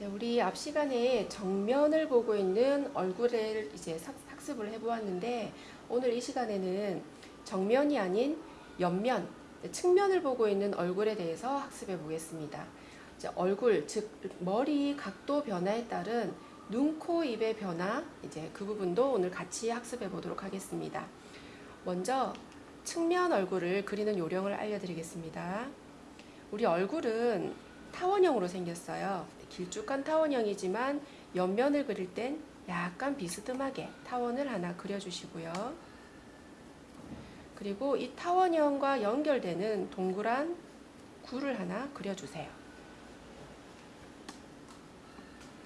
네, 우리 앞 시간에 정면을 보고 있는 얼굴을 이제 삭- 학습을 해보았는데 오늘 이 시간에는 정면이 아닌 옆면, 네, 측면을 보고 있는 얼굴에 대해서 학습해 보겠습니다. 얼굴, 즉 머리 각도 변화에 따른 눈, 코, 입의 변화, 이제 그 부분도 오늘 같이 학습해 보도록 하겠습니다. 먼저 측면 얼굴을 그리는 요령을 알려드리겠습니다. 우리 얼굴은 타원형으로 생겼어요. 길쭉한 타원형이지만 옆면을 그릴 땐 약간 비스듬하게 타원을 하나 그려주시고요. 그리고 이 타원형과 연결되는 동그란 구를 하나 그려주세요.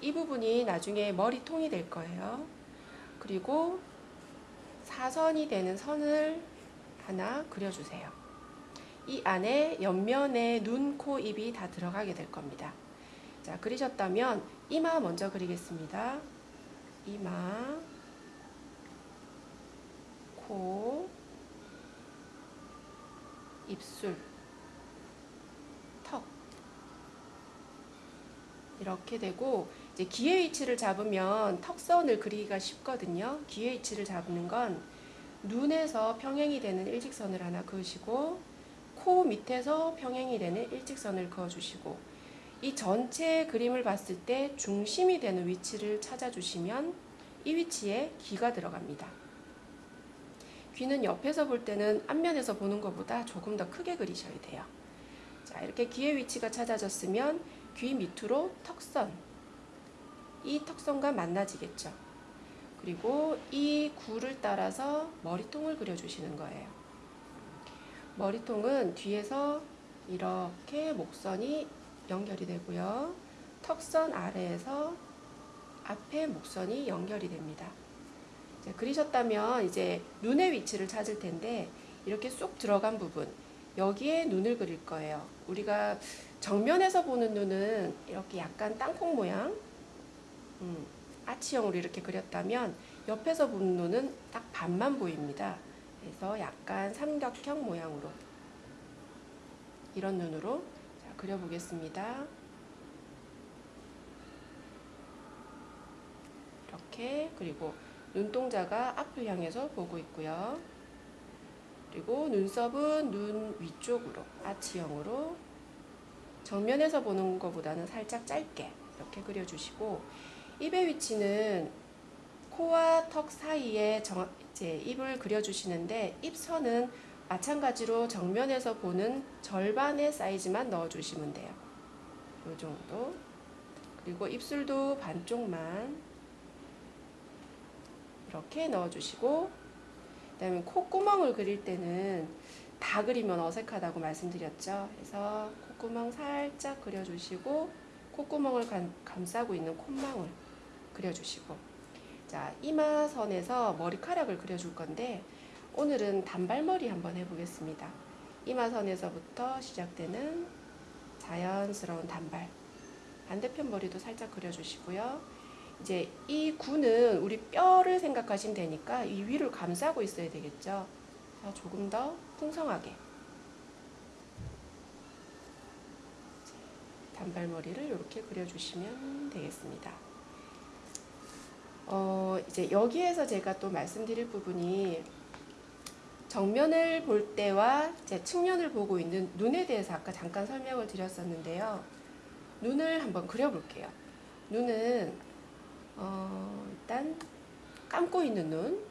이 부분이 나중에 머리통이 될 거예요. 그리고 사선이 되는 선을 하나 그려주세요. 이 안에 옆면에 눈, 코, 입이 다 들어가게 될 겁니다. 자, 그리셨다면 이마 먼저 그리겠습니다. 이마, 코, 입술, 턱. 이렇게 되고 이제 기의 위치를 잡으면 턱선을 그리기가 쉽거든요. 기의 위치를 잡는 건 눈에서 평행이 되는 일직선을 하나 그으시고 코 밑에서 평행이 되는 일직선을 그어주시고 이 전체 그림을 봤을 때 중심이 되는 위치를 찾아주시면 이 위치에 귀가 들어갑니다. 귀는 옆에서 볼 때는 앞면에서 보는 것보다 조금 더 크게 그리셔야 돼요. 자, 이렇게 귀의 위치가 찾아졌으면 귀 밑으로 턱선, 이 턱선과 만나지겠죠. 그리고 이 구를 따라서 머리통을 그려주시는 거예요. 머리통은 뒤에서 이렇게 목선이 연결이 되고요. 턱선 아래에서 앞에 목선이 연결이 됩니다. 이제 그리셨다면 이제 눈의 위치를 찾을 텐데 이렇게 쏙 들어간 부분 여기에 눈을 그릴 거예요. 우리가 정면에서 보는 눈은 이렇게 약간 땅콩 모양 음, 아치형으로 이렇게 그렸다면 옆에서 보는 눈은 딱 반만 보입니다. 그래서 약간 삼각형 모양으로 이런 눈으로 자, 그려보겠습니다. 이렇게 그리고 눈동자가 앞을 향해서 보고 있고요. 그리고 눈썹은 눈 위쪽으로 아치형으로 정면에서 보는 것보다는 살짝 짧게 이렇게 그려주시고 입의 위치는 코와 턱 사이에 정, 이제 입을 그려주시는데 입선은 마찬가지로 정면에서 보는 절반의 사이즈만 넣어주시면 돼요. 이 정도. 그리고 입술도 반쪽만 이렇게 넣어주시고 그 다음에 콧구멍을 그릴 때는 다 그리면 어색하다고 말씀드렸죠. 그래서 콧구멍 살짝 그려주시고 콧구멍을 감, 감싸고 있는 콧망울 그려주시고 자 이마선에서 머리카락을 그려줄 건데 오늘은 단발머리 한번 해보겠습니다. 이마선에서부터 시작되는 자연스러운 단발 반대편 머리도 살짝 그려주시고요. 이제 이 구는 우리 뼈를 생각하시면 되니까 이 위를 감싸고 있어야 되겠죠. 자, 조금 더 풍성하게 단발머리를 이렇게 그려주시면 되겠습니다. 어, 이제 여기에서 제가 또 말씀드릴 부분이 정면을 볼 때와 제 측면을 보고 있는 눈에 대해서 아까 잠깐 설명을 드렸었는데요. 눈을 한번 그려볼게요. 눈은 어, 일단 감고 있는 눈,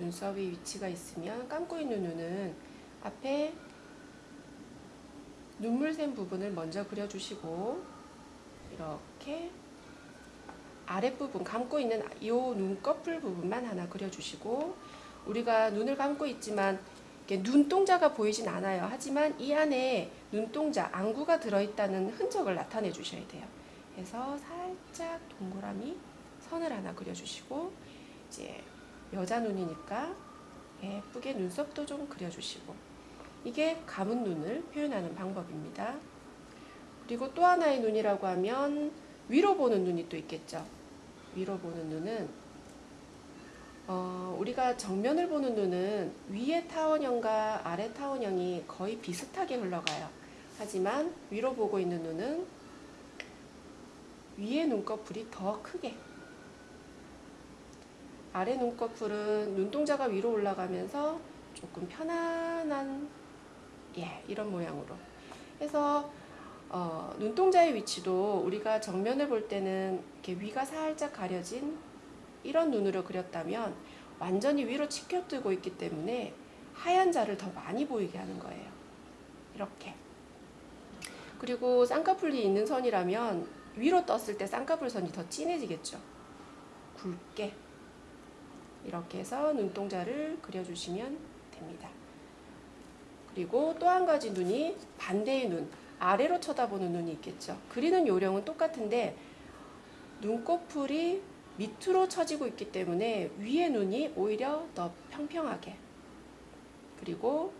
눈썹이 위치가 있으면 감고 있는 눈은 앞에 눈물 샘 부분을 먼저 그려주시고 이렇게 아랫부분 감고 있는 이 눈꺼풀 부분만 하나 그려주시고 우리가 눈을 감고 있지만 눈동자가 보이진 않아요. 하지만 이 안에 눈동자, 안구가 들어있다는 흔적을 나타내 주셔야 돼요. 그래서 살짝 동그라미 선을 하나 그려주시고 이제 여자 눈이니까 예쁘게 눈썹도 좀 그려주시고 이게 감은 눈을 표현하는 방법입니다. 그리고 또 하나의 눈이라고 하면 위로 보는 눈이 또 있겠죠. 위로 보는 눈은 어, 우리가 정면을 보는 눈은 위의 타원형과 아래 타원형이 거의 비슷하게 흘러가요. 하지만 위로 보고 있는 눈은 위에 눈꺼풀이 더 크게 아래 눈꺼풀은 눈동자가 위로 올라가면서 조금 편안한 예 이런 모양으로 해서 어, 눈동자의 위치도 우리가 정면을 볼 때는 이렇게 위가 살짝 가려진 이런 눈으로 그렸다면 완전히 위로 치켜뜨고 있기 때문에 하얀 자를 더 많이 보이게 하는 거예요. 이렇게. 그리고 쌍꺼풀이 있는 선이라면 위로 떴을 때 쌍꺼풀 선이 더 진해지겠죠. 굵게. 이렇게 해서 눈동자를 그려주시면 됩니다. 그리고 또 한 가지 눈이 반대의 눈, 아래로 쳐다보는 눈이 있겠죠. 그리는 요령은 똑같은데 눈꺼풀이 밑으로 처지고 있기 때문에 위에 눈이 오히려 더 평평하게 그리고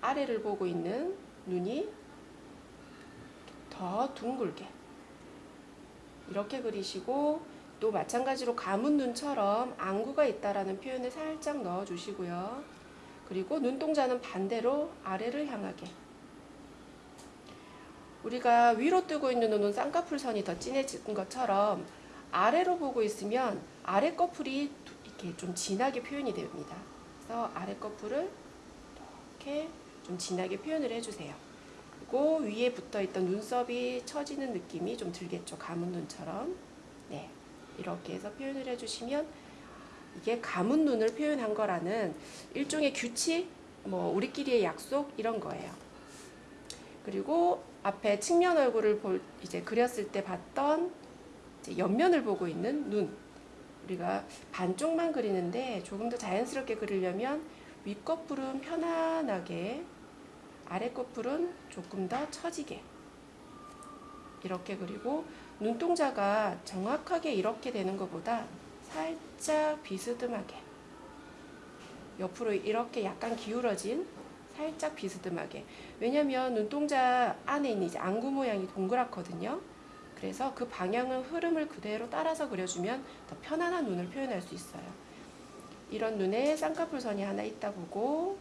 아래를 보고 있는 눈이 더 둥글게 이렇게 그리시고 또 마찬가지로 감은 눈처럼 안구가 있다라는 표현을 살짝 넣어 주시고요. 그리고 눈동자는 반대로 아래를 향하게 우리가 위로 뜨고 있는 눈은 쌍꺼풀 선이 더 진해진 것처럼 아래로 보고 있으면 아래 꺼풀이 이렇게 좀 진하게 표현이 됩니다. 그래서 아래 꺼풀을 이렇게 좀 진하게 표현을 해주세요. 그리고 위에 붙어 있던 눈썹이 처지는 느낌이 좀 들겠죠. 감은 눈처럼. 네. 이렇게 해서 표현을 해주시면 이게 감은 눈을 표현한 거라는 일종의 규칙, 뭐 우리끼리의 약속 이런 거예요. 그리고 앞에 측면 얼굴을 볼 이제 그렸을 때 봤던 옆면을 보고 있는 눈. 우리가 반쪽만 그리는데 조금 더 자연스럽게 그리려면 윗꺼풀은 편안하게 아랫꺼풀은 조금 더 처지게 이렇게 그리고 눈동자가 정확하게 이렇게 되는 것보다 살짝 비스듬하게 옆으로 이렇게 약간 기울어진 살짝 비스듬하게. 왜냐면 눈동자 안에 있는 이제 안구 모양이 동그랗거든요. 그래서 그 방향은 흐름을 그대로 따라서 그려주면 더 편안한 눈을 표현할 수 있어요. 이런 눈에 쌍꺼풀 선이 하나 있다 보고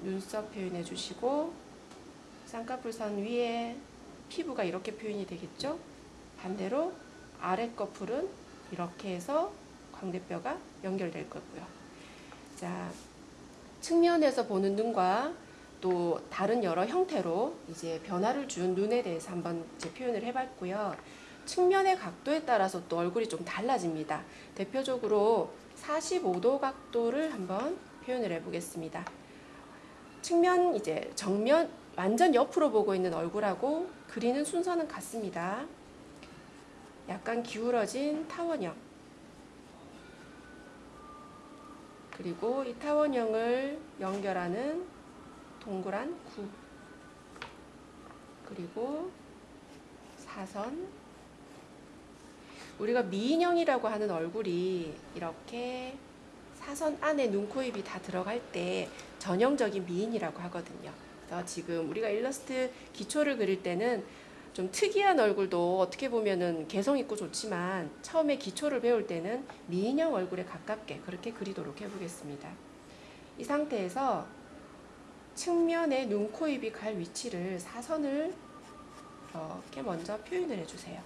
눈썹 표현해 주시고 쌍꺼풀 선 위에 피부가 이렇게 표현이 되겠죠? 반대로 아래 꺼풀은 이렇게 해서 광대뼈가 연결될 거고요. 자 측면에서 보는 눈과 또 다른 여러 형태로 이제 변화를 준 눈에 대해서 한번 이제 표현을 해봤고요. 측면의 각도에 따라서 또 얼굴이 좀 달라집니다. 대표적으로 45도 각도를 한번 표현을 해보겠습니다. 측면 이제 정면 완전 옆으로 보고 있는 얼굴하고 그리는 순서는 같습니다. 약간 기울어진 타원형 그리고 이 타원형을 연결하는 동그란 구 그리고 사선 우리가 미인형이라고 하는 얼굴이 이렇게 사선 안에 눈, 코, 입이 다 들어갈 때 전형적인 미인이라고 하거든요. 그래서 지금 우리가 일러스트 기초를 그릴 때는 좀 특이한 얼굴도 어떻게 보면은 개성 있고 좋지만 처음에 기초를 배울 때는 미인형 얼굴에 가깝게 그렇게 그리도록 해보겠습니다. 이 상태에서 측면에 눈, 코, 입이 갈 위치를 사선을 이렇게 먼저 표현을 해주세요.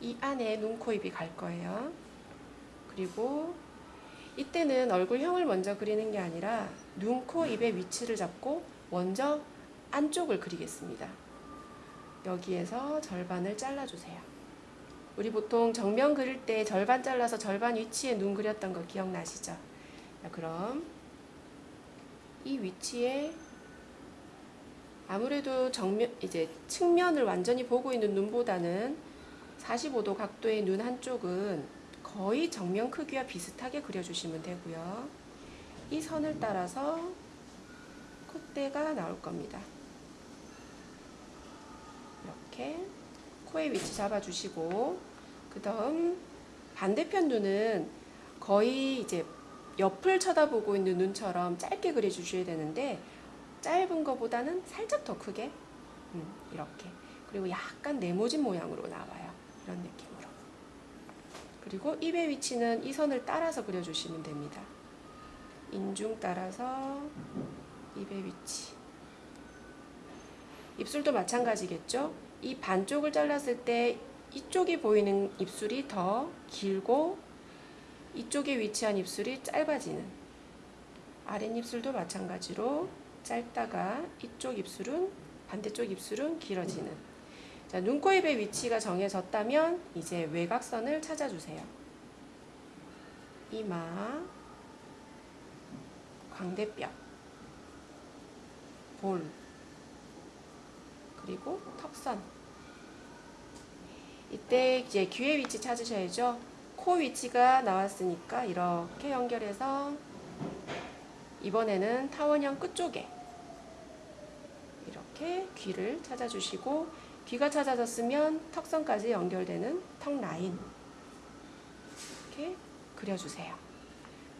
이 안에 눈, 코, 입이 갈 거예요. 그리고 이때는 얼굴형을 먼저 그리는 게 아니라 눈, 코, 입의 위치를 잡고 먼저 안쪽을 그리겠습니다. 여기에서 절반을 잘라주세요. 우리 보통 정면 그릴 때 절반 잘라서 절반 위치에 눈 그렸던 거 기억나시죠? 자, 그럼 이 위치에 아무래도 정면 이제 측면을 완전히 보고 있는 눈보다는 45도 각도의 눈 한쪽은 거의 정면 크기와 비슷하게 그려주시면 되고요. 이 선을 따라서 콧대가 나올 겁니다. 이렇게 코의 위치 잡아주시고 그 다음 반대편 눈은 거의 이제 옆을 쳐다보고 있는 눈처럼 짧게 그려주셔야 되는데 짧은 것보다는 살짝 더 크게? 음, 이렇게. 그리고 약간 네모진 모양으로 나와요. 이런 느낌으로. 그리고 입의 위치는 이 선을 따라서 그려주시면 됩니다. 인중 따라서 입의 위치 입술도 마찬가지겠죠. 이 반쪽을 잘랐을 때 이쪽이 보이는 입술이 더 길고 이쪽에 위치한 입술이 짧아지는 아랫입술도 마찬가지로 짧다가 이쪽 입술은 반대쪽 입술은 길어지는 자, 눈, 코, 입의 위치가 정해졌다면 이제 외곽선을 찾아주세요. 이마, 광대뼈, 볼, 그리고 턱선. 이때 이제 귀의 위치 찾으셔야죠. 코 위치가 나왔으니까 이렇게 연결해서 이번에는 타원형 끝쪽에 이렇게 귀를 찾아주시고 귀가 찾아졌으면 턱선까지 연결되는 턱 라인 이렇게 그려주세요.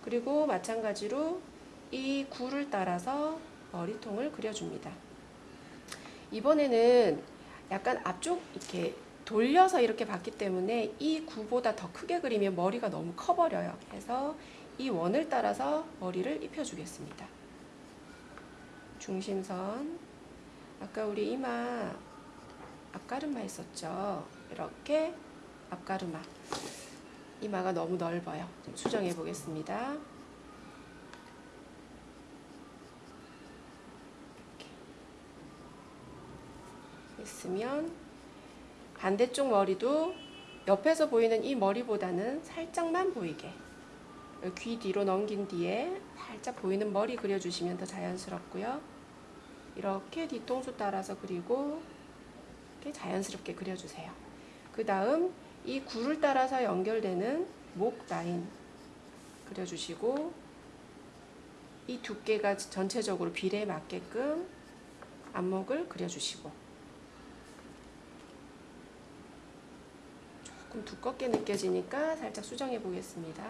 그리고 마찬가지로 이 구를 따라서 머리통을 그려줍니다. 이번에는 약간 앞쪽 이렇게 돌려서 이렇게 봤기 때문에 이 구보다 더 크게 그리면 머리가 너무 커 버려요. 그래서 이 원을 따라서 머리를 입혀 주겠습니다. 중심선 아까 우리 이마 앞가르마 했었죠. 이렇게 앞가르마 이마가 너무 넓어요. 좀 수정해 보겠습니다. 있으면 반대쪽 머리도 옆에서 보이는 이 머리보다는 살짝만 보이게 귀 뒤로 넘긴 뒤에 살짝 보이는 머리 그려주시면 더 자연스럽고요. 이렇게 뒤통수 따라서 그리고 이렇게 자연스럽게 그려주세요. 그 다음 이 구를 따라서 연결되는 목 라인 그려주시고 이 두께가 전체적으로 비례에 맞게끔 안목을 그려주시고 조금 두껍게 느껴지니까 살짝 수정해 보겠습니다.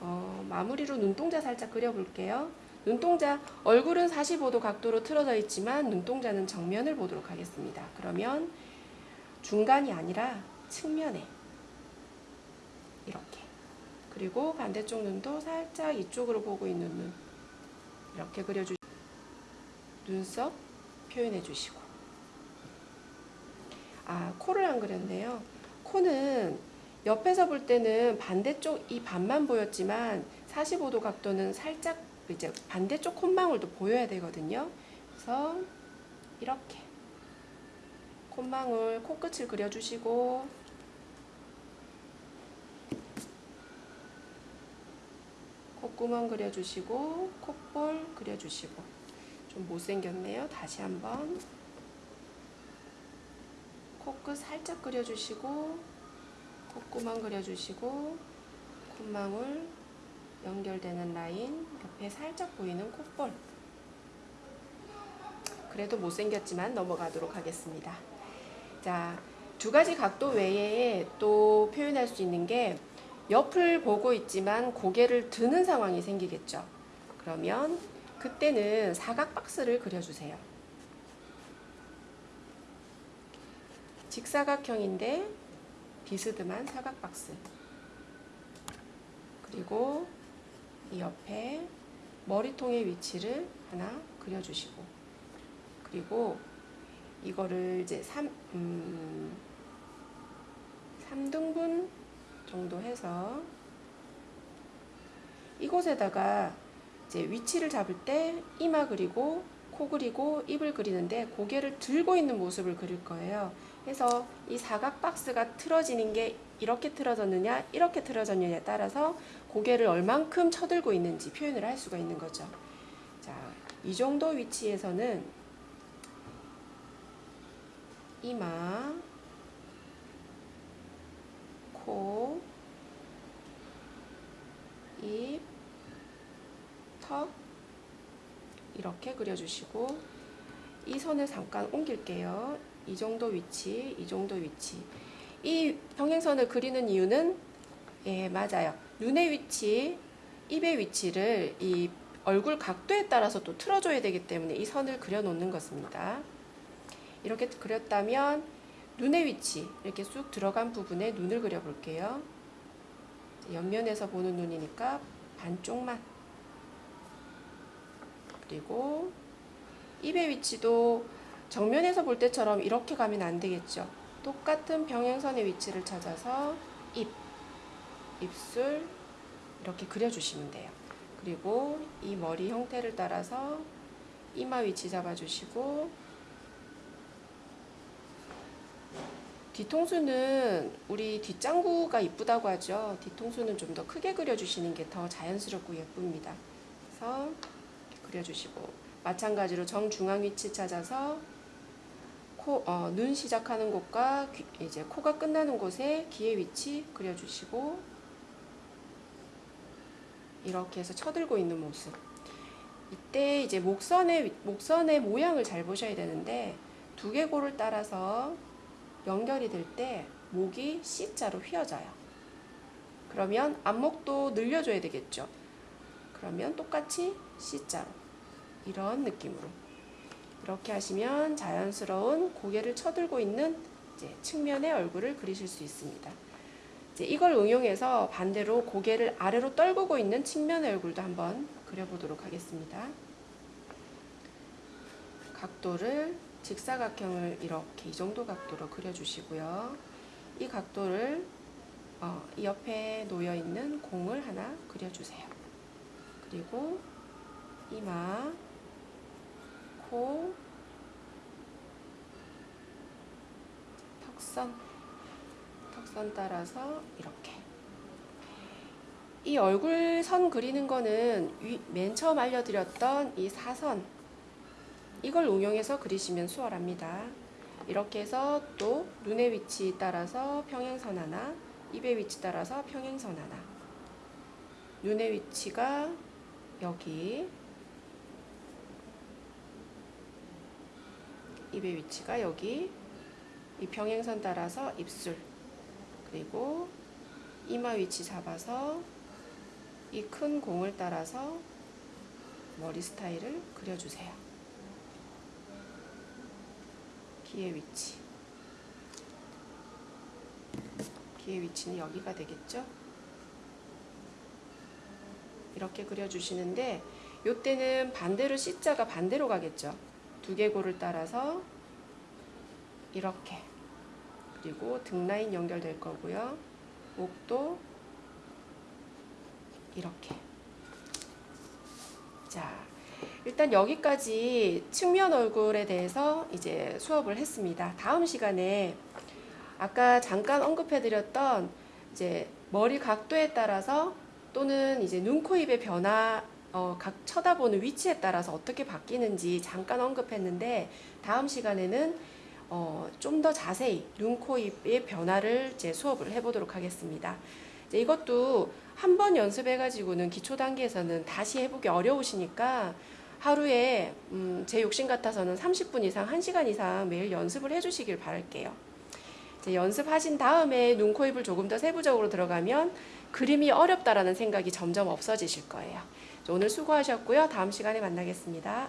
어, 마무리로 눈동자 살짝 그려볼게요. 눈동자 얼굴은 45도 각도로 틀어져 있지만 눈동자는 정면을 보도록 하겠습니다. 그러면 중간이 아니라 측면에 이렇게 그리고 반대쪽 눈도 살짝 이쪽으로 보고 있는 눈 이렇게 그려주시고 눈썹 표현해 주시고 아 코를 안 그렸네요. 코는 옆에서 볼 때는 반대쪽 이 반만 보였지만 45도 각도는 살짝 이제 반대쪽 콧망울도 보여야 되거든요. 그래서 이렇게 콧망울 코끝을 그려주시고 콧구멍 그려주시고 콧볼 그려주시고 좀 못생겼네요. 다시 한번 코끝 살짝 그려주시고 콧구멍 그려주시고 콧망울 연결되는 라인 옆에 살짝 보이는 콧볼 그래도 못생겼지만 넘어가도록 하겠습니다. 자, 두 가지 각도 외에 또 표현할 수 있는 게 옆을 보고 있지만 고개를 드는 상황이 생기겠죠. 그러면 그때는 사각 박스를 그려주세요. 직사각형인데 비스듬한 사각 박스. 그리고 이 옆에 머리통의 위치를 하나 그려주시고 그리고 이거를 이제 3, 음, 3등분 정도 해서 이곳에다가 이제 위치를 잡을 때 이마 그리고 코 그리고 입을 그리는데 고개를 들고 있는 모습을 그릴 거예요. 그래서 이 사각 박스가 틀어지는 게 이렇게 틀어졌느냐 이렇게 틀어졌느냐에 따라서 고개를 얼만큼 쳐들고 있는지 표현을 할 수가 있는 거죠. 자, 이 정도 위치에서는 이마, 코, 입, 턱 이렇게 그려주시고 이 선을 잠깐 옮길게요. 이 정도 위치, 이 정도 위치. 이 평행선을 그리는 이유는 예, 맞아요. 눈의 위치, 입의 위치를 이 얼굴 각도에 따라서 또 틀어줘야 되기 때문에 이 선을 그려놓는 것입니다. 이렇게 그렸다면 눈의 위치, 이렇게 쑥 들어간 부분에 눈을 그려볼게요. 옆면에서 보는 눈이니까 반쪽만 그리고 입의 위치도 정면에서 볼 때처럼 이렇게 가면 안 되겠죠. 똑같은 평행선의 위치를 찾아서 입, 입술 이렇게 그려주시면 돼요. 그리고 이 머리 형태를 따라서 이마 위치 잡아주시고 뒤통수는 우리 뒷장구가 이쁘다고 하죠. 뒤통수는 좀 더 크게 그려주시는 게 더 자연스럽고 예쁩니다. 그래서 그려주시고 마찬가지로 정중앙 위치 찾아서 코, 어, 눈 시작하는 곳과 귀, 이제 코가 끝나는 곳에 귀의 위치 그려주시고 이렇게 해서 쳐들고 있는 모습. 이때 이제 목선의 목선의 모양을 잘 보셔야 되는데 두개골을 따라서 연결이 될 때 목이 C자로 휘어져요. 그러면 앞목도 늘려줘야 되겠죠. 그러면 똑같이 C자로 이런 느낌으로 이렇게 하시면 자연스러운 고개를 쳐들고 있는 측면의 얼굴을 그리실 수 있습니다. 이걸 응용해서 반대로 고개를 아래로 떨구고 있는 측면의 얼굴도 한번 그려보도록 하겠습니다. 각도를 직사각형을 이렇게 이 정도 각도로 그려주시고요. 이 각도를 어, 이 옆에 놓여 있는 공을 하나 그려주세요. 그리고 이마, 코, 턱선, 턱선 따라서 이렇게. 이 얼굴 선 그리는 거는 위, 맨 처음 알려드렸던 이 사선 이걸 응용해서 그리시면 수월합니다. 이렇게 해서 또 눈의 위치 따라서 평행선 하나, 입의 위치 따라서 평행선 하나. 눈의 위치가 여기, 입의 위치가 여기, 이 평행선 따라서 입술, 그리고 이마 위치 잡아서 이 큰 공을 따라서 머리 스타일을 그려주세요. 귀의 위치. 귀의 위치는 여기가 되겠죠? 이렇게 그려주시는데 이때는 반대로 C자가 반대로 가겠죠. 두개골을 따라서 이렇게 그리고 등 라인 연결될 거고요. 목도 이렇게 자 일단 여기까지 측면 얼굴에 대해서 이제 수업을 했습니다. 다음 시간에 아까 잠깐 언급해드렸던 이제 머리 각도에 따라서 또는 이제 눈, 코, 입의 변화, 어, 각 쳐다보는 위치에 따라서 어떻게 바뀌는지 잠깐 언급했는데 다음 시간에는 어, 좀 더 자세히 눈, 코, 입의 변화를 이제 수업을 해보도록 하겠습니다. 이제 이것도 한 번 연습해가지고는 기초 단계에서는 다시 해보기 어려우시니까 하루에 음, 제 욕심 같아서는 30분 이상, 1시간 이상 매일 연습을 해주시길 바랄게요. 이제 연습하신 다음에 눈, 코, 입을 조금 더 세부적으로 들어가면 그림이 어렵다라는 생각이 점점 없어지실 거예요. 오늘 수고하셨고요. 다음 시간에 만나겠습니다.